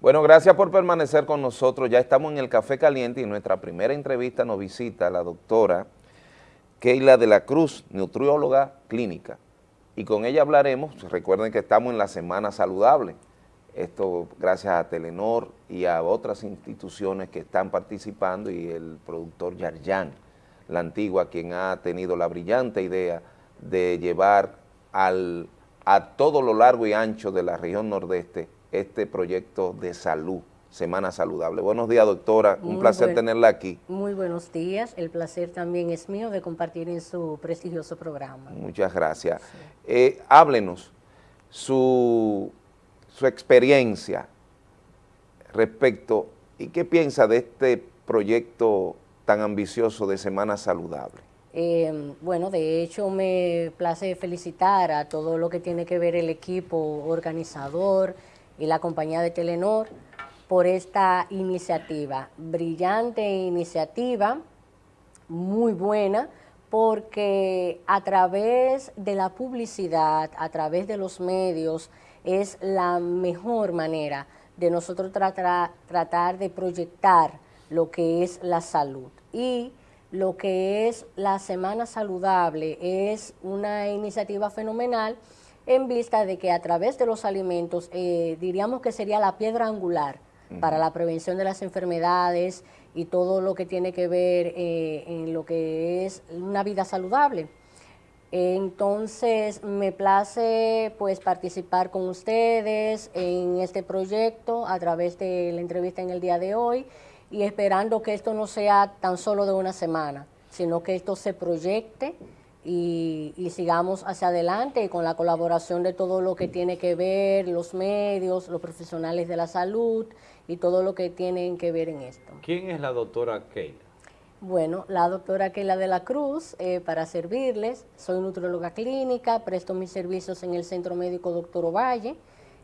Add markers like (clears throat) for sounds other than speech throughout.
Bueno, gracias por permanecer con nosotros. Ya estamos en el Café Caliente y en nuestra primera entrevista nos visita la doctora Keila de la Cruz, nutrióloga clínica. Y con ella hablaremos, recuerden que estamos en la Semana Saludable, esto gracias a Telenor y a otras instituciones que están participando y el productor Yarjan, la antigua, quien ha tenido la brillante idea de llevar al, a todo lo largo y ancho de la región nordeste este proyecto de salud, Semana Saludable. Buenos días, doctora. Un placer tenerla aquí. Muy buenos días. El placer también es mío de compartir en su prestigioso programa. Muchas gracias. Eh, háblenos su, su experiencia respecto y qué piensa de este proyecto tan ambicioso de Semana Saludable. Eh, bueno, de hecho me place felicitar a todo lo que tiene que ver el equipo organizador, y la compañía de Telenor por esta iniciativa. Brillante iniciativa, muy buena, porque a través de la publicidad, a través de los medios, es la mejor manera de nosotros tratar, tratar de proyectar lo que es la salud. Y lo que es la Semana Saludable es una iniciativa fenomenal en vista de que a través de los alimentos eh, diríamos que sería la piedra angular para la prevención de las enfermedades y todo lo que tiene que ver eh, en lo que es una vida saludable. Entonces, me place pues participar con ustedes en este proyecto a través de la entrevista en el día de hoy y esperando que esto no sea tan solo de una semana, sino que esto se proyecte y, sigamos hacia adelante con la colaboración de todo lo que tiene que ver, los medios, los profesionales de la salud y todo lo que tienen que ver en esto. ¿Quién es la doctora Keila? Bueno, la doctora Keila de la Cruz, eh, para servirles, soy nutrióloga clínica, presto mis servicios en el Centro Médico Doctor Ovalle,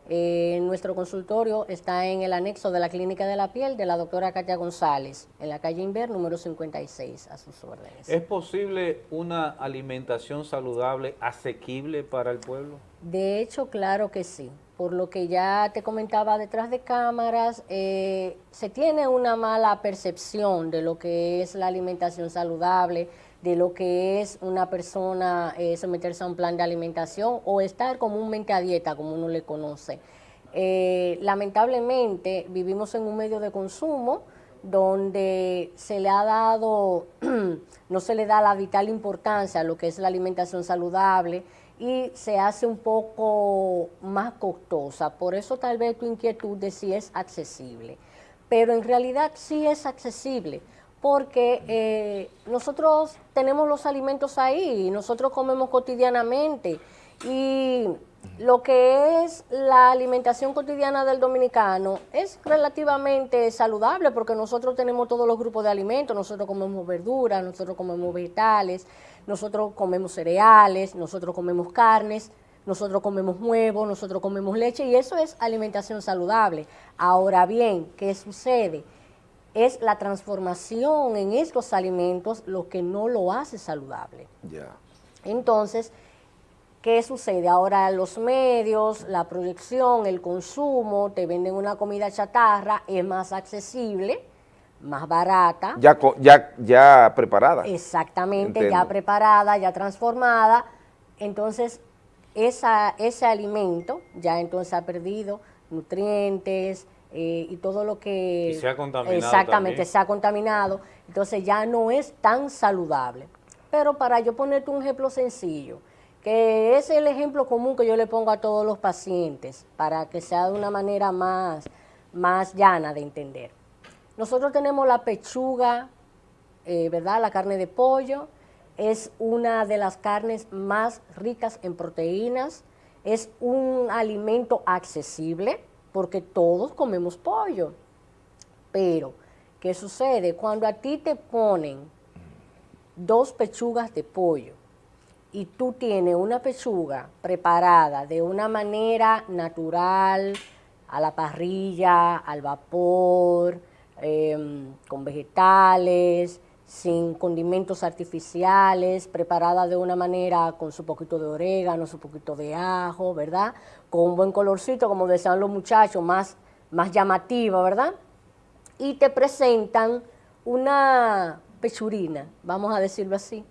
eh, nuestro consultorio está en el anexo de la Clínica de la Piel de la doctora Katia González, en la calle Inver, número 56, a sus órdenes. ¿Es posible una alimentación saludable asequible para el pueblo? De hecho, claro que sí. Por lo que ya te comentaba detrás de cámaras, eh, se tiene una mala percepción de lo que es la alimentación saludable, de lo que es una persona eh, someterse a un plan de alimentación o estar comúnmente a dieta, como uno le conoce. Eh, lamentablemente vivimos en un medio de consumo donde se le ha dado, (clears throat) no se le da la vital importancia a lo que es la alimentación saludable y se hace un poco más costosa. Por eso tal vez tu inquietud de si es accesible. Pero en realidad sí es accesible porque eh, nosotros tenemos los alimentos ahí, nosotros comemos cotidianamente y lo que es la alimentación cotidiana del dominicano es relativamente saludable porque nosotros tenemos todos los grupos de alimentos, nosotros comemos verduras, nosotros comemos vegetales, nosotros comemos cereales, nosotros comemos carnes, nosotros comemos huevos, nosotros comemos leche y eso es alimentación saludable. Ahora bien, ¿qué sucede? Es la transformación en estos alimentos lo que no lo hace saludable. Entonces, ¿qué sucede? Ahora los medios, la proyección, el consumo, te venden una comida chatarra, es más accesible, más barata. Ya, ya, ya preparada. Exactamente, ya preparada, ya transformada. Entonces, esa, ese alimento ya entonces ha perdido nutrientes, eh, y todo lo que... se ha contaminado Exactamente, se ha contaminado, entonces ya no es tan saludable. Pero para yo ponerte un ejemplo sencillo, que es el ejemplo común que yo le pongo a todos los pacientes, para que sea de una manera más, más llana de entender. Nosotros tenemos la pechuga, eh, ¿verdad? La carne de pollo, es una de las carnes más ricas en proteínas, es un alimento accesible, porque todos comemos pollo. Pero, ¿qué sucede? Cuando a ti te ponen dos pechugas de pollo y tú tienes una pechuga preparada de una manera natural, a la parrilla, al vapor, em, con vegetales, sin condimentos artificiales, preparada de una manera con su poquito de orégano, su poquito de ajo, ¿verdad? Con un buen colorcito, como decían los muchachos, más, más llamativa, ¿verdad? Y te presentan una pechurina, vamos a decirlo así.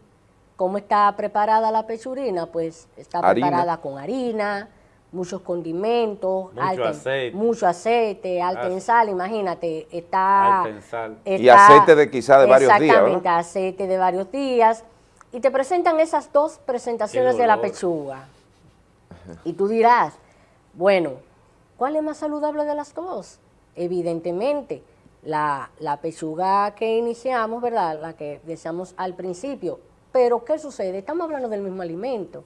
¿Cómo está preparada la pechurina? Pues está preparada con harina, muchos condimentos, mucho aceite, mucho aceite alta en sal, imagínate, está... Alta en sal. y aceite de quizá de varios días, Exactamente, aceite de varios días. Y te presentan esas dos presentaciones de la pechuga. Y tú dirás, bueno, ¿cuál es más saludable de las dos? Evidentemente, la, la pechuga que iniciamos, ¿verdad? La que deseamos al principio. Pero, ¿qué sucede? Estamos hablando del mismo alimento.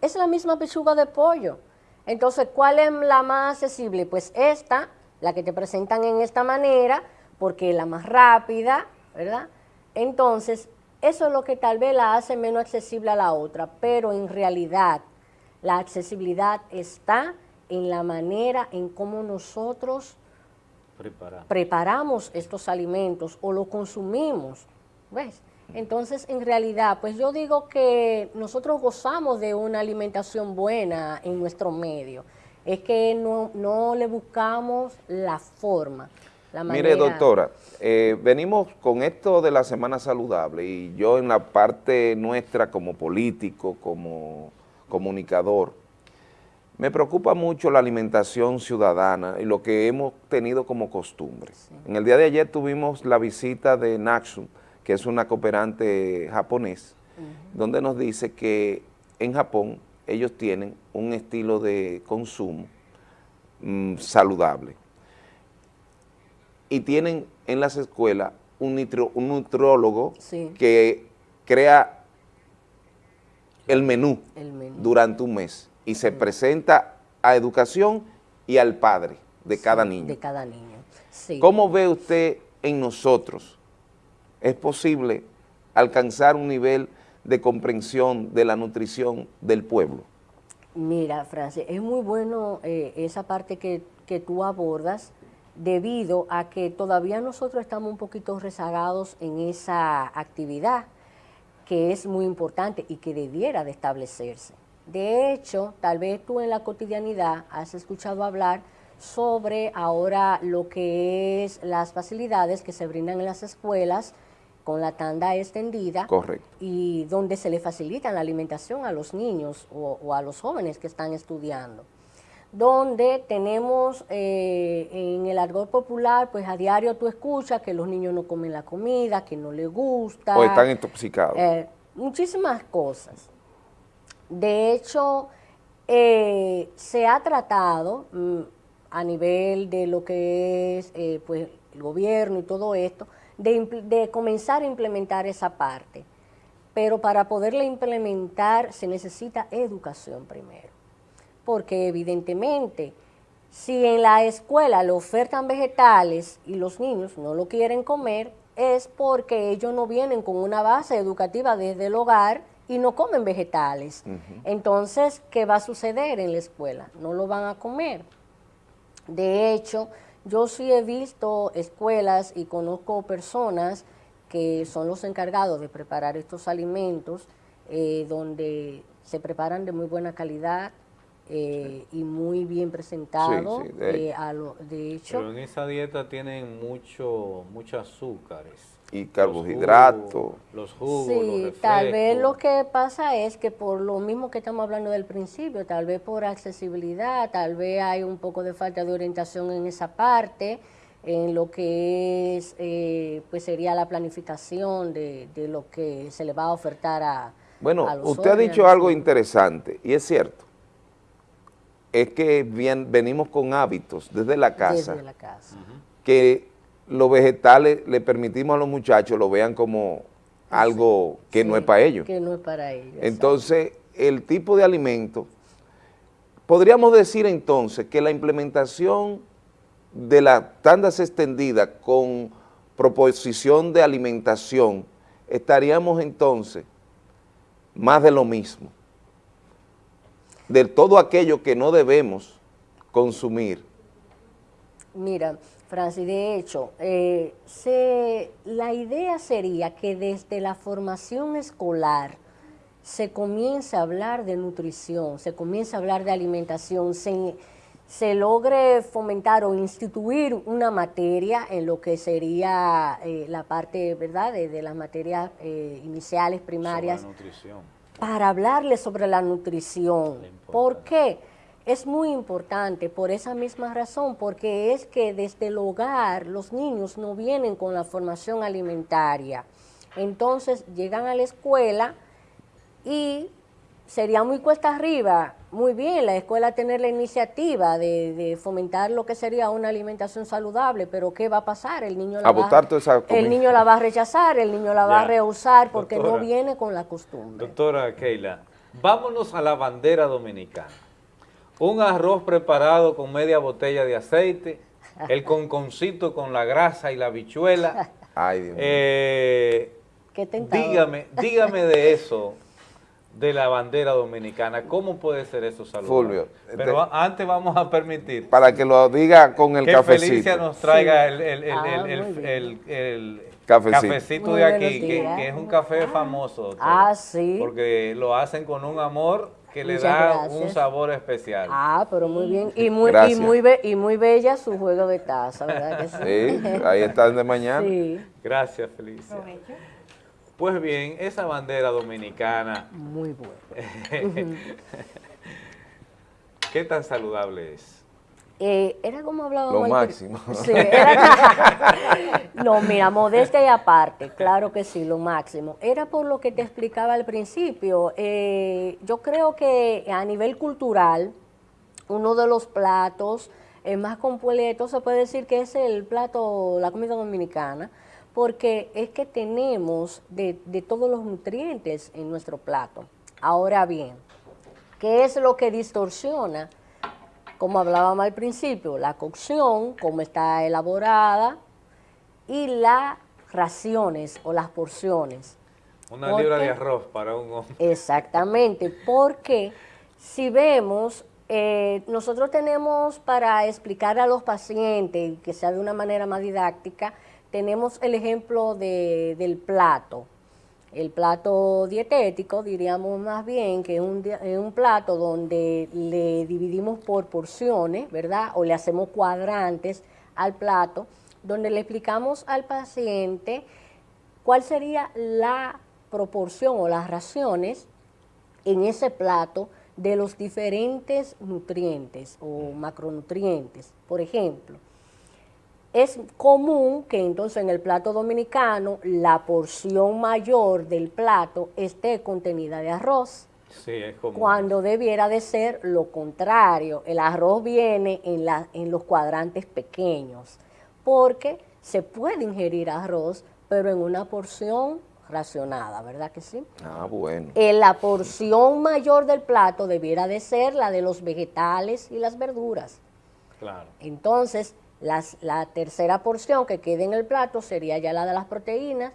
Es la misma pechuga de pollo. Entonces, ¿cuál es la más accesible? Pues esta, la que te presentan en esta manera, porque es la más rápida, ¿verdad? Entonces, eso es lo que tal vez la hace menos accesible a la otra, pero en realidad la accesibilidad está en la manera en cómo nosotros preparamos estos alimentos o lo consumimos, ¿ves? Entonces, en realidad, pues yo digo que nosotros gozamos de una alimentación buena en nuestro medio. Es que no, le buscamos la forma. La Mire, doctora, eh, venimos con esto de la Semana Saludable y yo en la parte nuestra como político, como comunicador, me preocupa mucho la alimentación ciudadana y lo que hemos tenido como costumbre. En el día de ayer tuvimos la visita de Naxum, que es una cooperante japonés, donde nos dice que en Japón ellos tienen un estilo de consumo mm, saludable. Y tienen en las escuelas un, un nutriólogo que crea el menú, durante un mes y se presenta a educación y al padre de cada niño. De cada niño, ¿Cómo ve usted en nosotros es posible alcanzar un nivel de comprensión de la nutrición del pueblo? Mira, Francis, es muy bueno eh, esa parte que, que tú abordas debido a que todavía nosotros estamos un poquito rezagados en esa actividad que es muy importante y que debiera de establecerse. De hecho, tal vez tú en la cotidianidad has escuchado hablar sobre ahora lo que es las facilidades que se brindan en las escuelas con la tanda extendida Correcto. y donde se le facilita la alimentación a los niños o, a los jóvenes que están estudiando. Donde tenemos eh, en el argot popular, pues a diario tú escuchas que los niños no comen la comida, que no les gusta. O están intoxicados. Eh, muchísimas cosas. De hecho, eh, se ha tratado mm, a nivel de lo que es pues, el gobierno y todo esto, de, comenzar a implementar esa parte. Pero para poderla implementar se necesita educación primero. Porque evidentemente, si en la escuela le ofertan vegetales y los niños no lo quieren comer, es porque ellos no vienen con una base educativa desde el hogar y no comen vegetales. Entonces, ¿qué va a suceder en la escuela? No lo van a comer. De hecho, yo sí he visto escuelas y conozco personas que son los encargados de preparar estos alimentos, eh, donde se preparan de muy buena calidad eh, y muy bien presentados. de, eh, hecho. Pero en esa dieta tienen mucho, muchos azúcares y carbohidratos. Los jugos, Sí, tal vez lo que pasa es que por lo mismo que estamos hablando del principio, tal vez por accesibilidad, tal vez hay un poco de falta de orientación en esa parte, en lo que es, eh, pues sería la planificación de, lo que se le va a ofertar a Bueno, usted ha dicho algo interesante, y es cierto, es que bien, venimos con hábitos desde la casa, desde la casa. que los vegetales le permitimos a los muchachos lo vean como algo que no es para ellos. Que no es para ellos. Entonces, el tipo de alimento, podríamos decir entonces que la implementación de las tandas extendidas con proposición de alimentación, estaríamos entonces más de lo mismo, de todo aquello que no debemos consumir. Mira, Francis, de hecho, eh, se, la idea sería que desde la formación escolar se comience a hablar de nutrición, se comience a hablar de alimentación, se, se logre fomentar o instituir una materia en lo que sería eh, la parte, ¿verdad?, de, las materias eh, iniciales, primarias. Sobre nutrición. Para hablarles sobre la nutrición. ¿Por qué? Es muy importante por esa misma razón, porque es que desde el hogar los niños no vienen con la formación alimentaria. Entonces llegan a la escuela y sería muy cuesta arriba, muy bien, la escuela tener la iniciativa de, fomentar lo que sería una alimentación saludable, pero ¿qué va a pasar? El niño la, va, el niño la va a rechazar, el niño la va a rehusar porque no viene con la costumbre. Doctora Keila, vámonos a la bandera dominicana. Un arroz preparado con media botella de aceite, el (laughs) conconcito con la grasa y la bichuela. (laughs) Ay, Dios mío. Eh, Qué dígame, dígame de eso de la bandera dominicana. ¿Cómo puede ser eso saludable? Fulvio. Pero antes vamos a permitir... Para que lo diga con el que cafecito. Felicia nos traiga el, el, el, el ah, cafecito, de aquí, que, es un café famoso. Ah, sí. Porque lo hacen con un amor que le da un sabor especial. Ah, pero muy bien. Y muy, y muy, y muy bella su juego de taza, ¿verdad que sí? Sí, ahí están de mañana. Sí. Gracias, Felicia. Pues bien, esa bandera dominicana... Muy buena. (laughs) ¿Qué tan saludable es? Eh, era como hablábamos... Lo máximo. Sí, no, mira, modesta y aparte, claro que sí, lo máximo. Era por lo que te explicaba al principio. Eh, yo creo que a nivel cultural, uno de los platos más completos se puede decir que es el plato, la comida dominicana, porque es que tenemos de, todos los nutrientes en nuestro plato. Ahora bien, ¿qué es lo que distorsiona? Como hablábamos al principio, la cocción, cómo está elaborada, y las raciones o las porciones. Una libra de arroz para un hombre. Exactamente, porque si vemos, eh, nosotros tenemos para explicar a los pacientes, que sea de una manera más didáctica, tenemos el ejemplo del plato. El plato dietético, diríamos más bien, que es un, un, plato donde le dividimos por porciones, ¿verdad? O le hacemos cuadrantes al plato, donde le explicamos al paciente cuál sería la proporción o las raciones en ese plato de los diferentes nutrientes o macronutrientes. Por ejemplo, es común que entonces en el plato dominicano la porción mayor del plato esté contenida de arroz. Sí, es común. Cuando debiera de ser lo contrario. El arroz viene en, la, en los cuadrantes pequeños, porque se puede ingerir arroz, pero en una porción racionada, ¿verdad que sí? Ah, bueno. En la porción mayor del plato debiera de ser la de los vegetales y las verduras. Claro. Entonces, la tercera porción que quede en el plato sería ya la de las proteínas,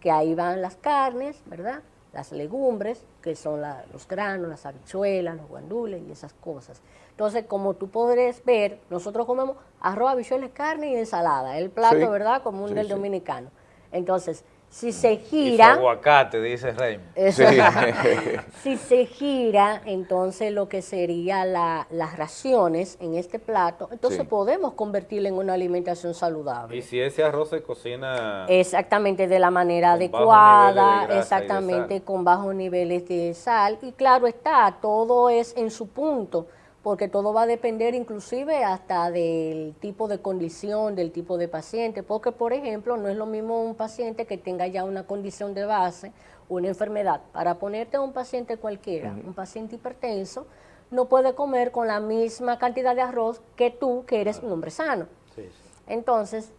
que ahí van las carnes, ¿verdad? Las legumbres, que son los granos, las habichuelas, los guandules y esas cosas. Entonces, como tú podrás ver, nosotros comemos arroz, habichuelas, carne y ensalada, el plato, ¿verdad?, común del dominicano. Entonces, si se gira... Y aguacate, dice Rey. (laughs) si se gira, entonces lo que sería las raciones en este plato, entonces podemos convertirlo en una alimentación saludable. Y si ese arroz se cocina... Exactamente, de la manera adecuada, exactamente, con bajos niveles de sal. Y claro está, todo es en su punto porque todo va a depender inclusive hasta del tipo de condición, del tipo de paciente, porque por ejemplo no es lo mismo un paciente que tenga ya una condición de base, una enfermedad. Para ponerte a un paciente cualquiera, un paciente hipertenso, no puede comer con la misma cantidad de arroz que tú, que eres un hombre sano. Entonces,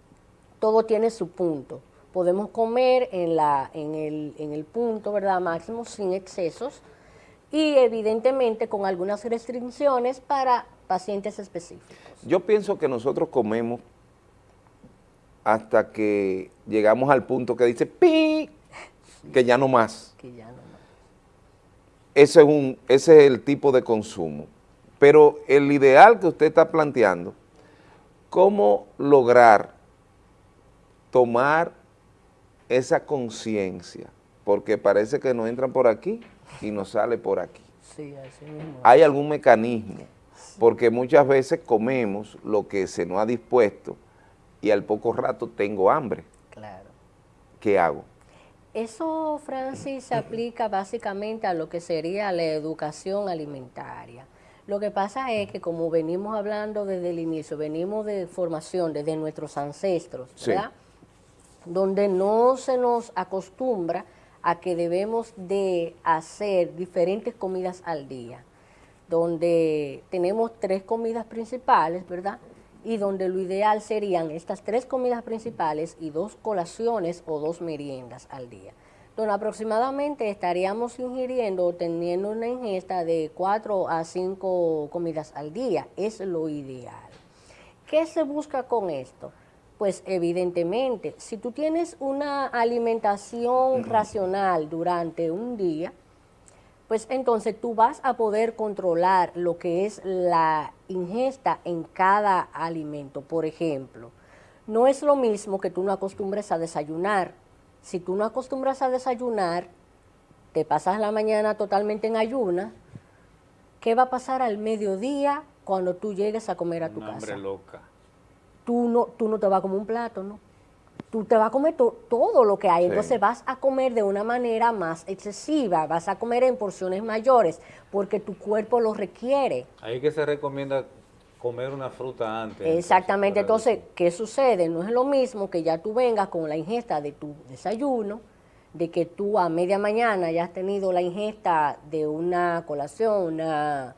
todo tiene su punto. Podemos comer en, la, en, el, en el punto ¿verdad? máximo sin excesos, y evidentemente con algunas restricciones para pacientes específicos. Yo pienso que nosotros comemos hasta que llegamos al punto que dice pi, que ya no más. Que ya no más. Ese es, un, ese es el tipo de consumo. Pero el ideal que usted está planteando, ¿cómo lograr tomar esa conciencia? Porque parece que no entran por aquí y nos sale por aquí. Sí, así mismo. ¿Hay algún mecanismo Porque muchas veces comemos lo que se nos ha dispuesto y al poco rato tengo hambre. Claro. ¿Qué hago? Eso, Francis, se aplica (clears throat) básicamente a lo que sería la educación alimentaria. Lo que pasa es que como venimos hablando desde el inicio, venimos de formación desde nuestros ancestros, ¿verdad? Donde no se nos acostumbra a que debemos de hacer diferentes comidas al día, donde tenemos tres comidas principales, ¿verdad? Y donde lo ideal serían estas tres comidas principales y dos colaciones o dos meriendas al día donde aproximadamente estaríamos ingiriendo o teniendo una ingesta de 4 a 5 comidas al día. Es lo ideal. ¿Qué se busca con esto? Pues evidentemente, si tú tienes una alimentación racional durante un día, pues entonces tú vas a poder controlar lo que es la ingesta en cada alimento. Por ejemplo, no es lo mismo que tú no acostumbres a desayunar si tú no acostumbras a desayunar, te pasas la mañana totalmente en ayuna, ¿qué va a pasar al mediodía cuando tú llegues a comer a tu casa? Hambre loca. Tú no, tú no te vas a comer un plato, ¿no? Tú te vas a comer todo lo que hay, entonces vas a comer de una manera más excesiva, vas a comer en porciones mayores, porque tu cuerpo lo requiere. Ahí que se recomienda comer una fruta antes. Exactamente, entonces, ¿qué sucede? No es lo mismo que ya tú vengas con la ingesta de tu desayuno, de que tú a media mañana ya has tenido la ingesta de una colación, una,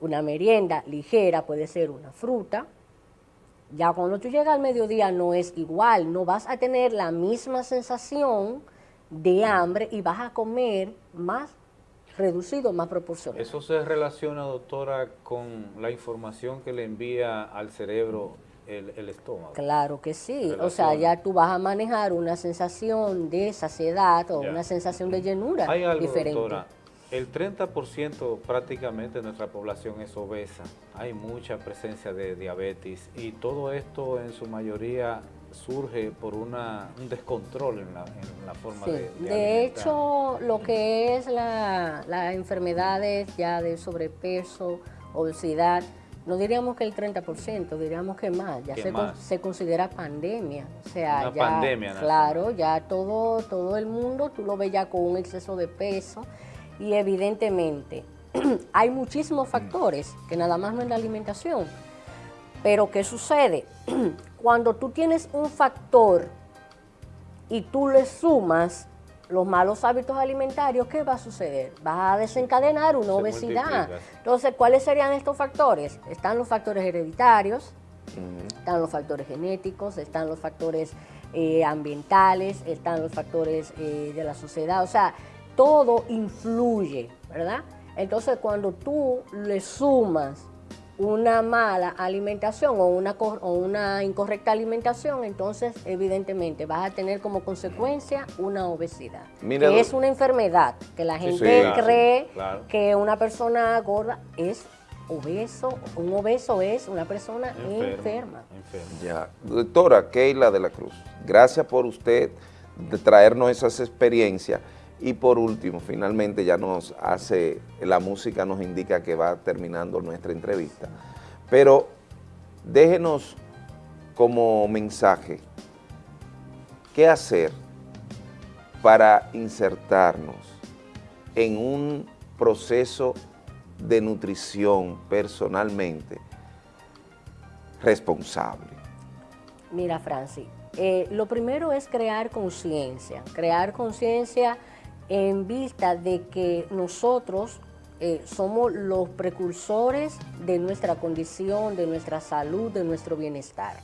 una merienda ligera, puede ser una fruta. Ya cuando tú llegas al mediodía no es igual, no vas a tener la misma sensación de hambre y vas a comer más reducido, más proporcional. ¿Eso se relaciona, doctora, con la información que le envía al cerebro el, estómago? Claro que sí, o sea, ya tú vas a manejar una sensación de saciedad o una sensación de llenura Hay algo, diferente. Doctora, el 30% prácticamente de nuestra población es obesa, hay mucha presencia de diabetes y todo esto en su mayoría surge por una, un descontrol en la, en la forma de, de, de hecho, lo que es las la enfermedades ya de sobrepeso, obesidad, no diríamos que el 30%, diríamos que más, ya se, más? se, considera pandemia. O sea, Una ya, pandemia. Claro, ya todo, todo el mundo, tú lo ves ya con un exceso de peso y evidentemente (clears throat) hay muchísimos factores que nada más no es la alimentación. Pero ¿qué sucede? (clears throat) Cuando tú tienes un factor y tú le sumas los malos hábitos alimentarios, ¿qué va a suceder? Vas a desencadenar una Se obesidad. multiplica. Entonces, ¿cuáles serían estos factores? Están los factores hereditarios, están los factores genéticos, están los factores eh, ambientales, están los factores eh, de la sociedad. O sea, todo influye, ¿verdad? Entonces, cuando tú le sumas una mala alimentación o una, o una incorrecta alimentación, entonces evidentemente vas a tener como consecuencia una obesidad, Mira, que es una enfermedad, que la gente sí, claro, cree claro. que una persona gorda es obeso, un obeso es una persona enferma. enfermo. Ya. Doctora Keila de la Cruz, gracias por usted de traernos esas experiencias y por último, finalmente ya nos hace, la música nos indica que va terminando nuestra entrevista, pero déjenos como mensaje, ¿qué hacer para insertarnos en un proceso de nutrición personalmente responsable? Mira, Franci, eh, lo primero es crear conciencia, crear conciencia en vista de que nosotros eh, somos los precursores de nuestra condición, de nuestra salud, de nuestro bienestar.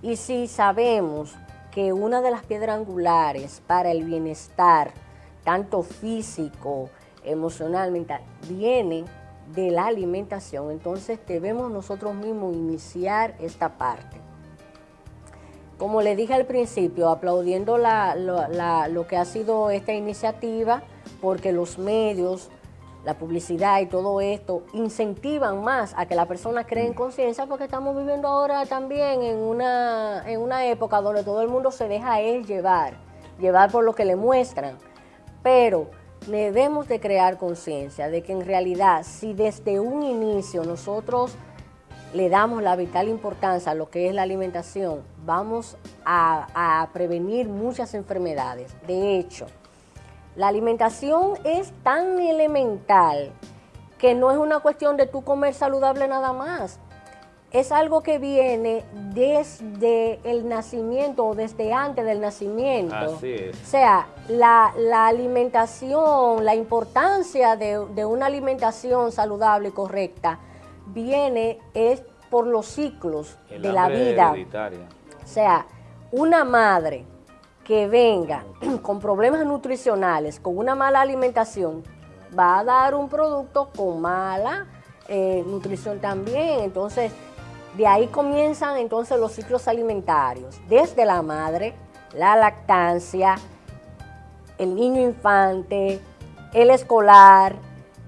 Y si sabemos que una de las piedras angulares para el bienestar, tanto físico, emocional, mental, viene de la alimentación, entonces debemos nosotros mismos iniciar esta parte. Como le dije al principio, aplaudiendo la- lo- la- lo que ha sido esta iniciativa, porque los medios, la publicidad y todo esto incentivan más a que la persona cree en conciencia, porque estamos viviendo ahora también en una, en una época donde todo el mundo se deja él llevar, llevar por lo que le muestran. Pero debemos de crear conciencia de que en realidad si desde un inicio nosotros le damos la vital importancia a lo que es la alimentación, vamos a, prevenir muchas enfermedades. De hecho, la alimentación es tan elemental que no es una cuestión de tú comer saludable nada más. Es algo que viene desde el nacimiento o desde antes del nacimiento. Así es. O sea, la, alimentación, la importancia de, de una alimentación saludable y correcta viene es por los ciclos de la vida. O sea, una madre que venga (clears throat) con problemas nutricionales, con una mala alimentación, va a dar un producto con mala eh, nutrición también. Entonces, de ahí comienzan entonces los ciclos alimentarios, desde la madre, la lactancia, el niño infante, el escolar,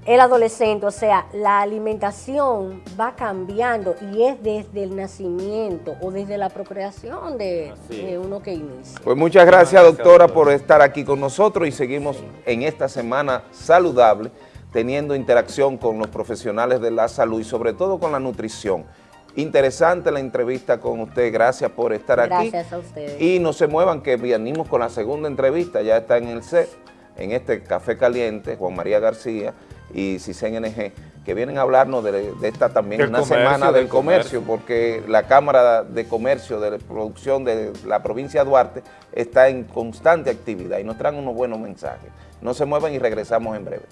el adolescente, o sea, la alimentación va cambiando y es desde el nacimiento o desde la procreación de, uno que inicia. Pues muchas gracias, doctora, por estar aquí con nosotros y seguimos en esta semana saludable, teniendo interacción con los profesionales de la salud y sobre todo con la nutrición. Interesante la entrevista con usted, gracias por estar aquí. Gracias a ustedes. Y no se muevan que venimos con la segunda entrevista, ya está en el set, en este Café Caliente, Juan María García, y CISEN-NG, que vienen a hablarnos de, esta también una semana del, comercio, porque la Cámara de Comercio de Producción de la provincia de Duarte está en constante actividad y nos traen unos buenos mensajes. No se muevan y regresamos en breve.